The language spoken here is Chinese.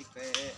ติ๊กเป๊ะ